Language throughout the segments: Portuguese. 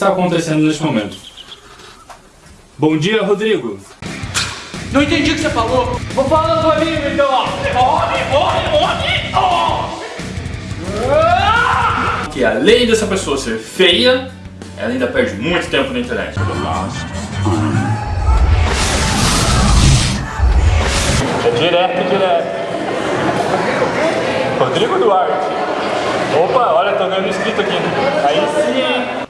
está acontecendo neste momento. Bom dia, Rodrigo. Não entendi o que você falou. Vou falar do amigo, então. Morre, morre, morre. Oh! Que além dessa pessoa ser feia, ela ainda perde muito tempo na internet. É direto, direto. Rodrigo Duarte. Opa, olha, tô vendo inscrito aqui. Aí sim.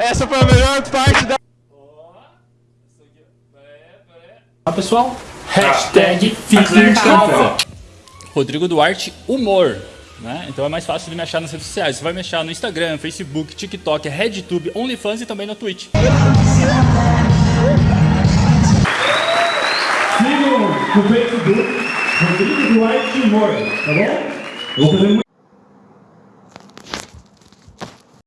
Essa foi a melhor parte da. Ah, pessoal. Hashtag fique em casa. Rodrigo Duarte Humor. Né? Então é mais fácil de me achar nas redes sociais. Você vai me achar no Instagram, Facebook, TikTok, RedTube, OnlyFans e também na Twitch. Sigam no Facebook Rodrigo Duarte Humor, tá bom? Eu vou fazer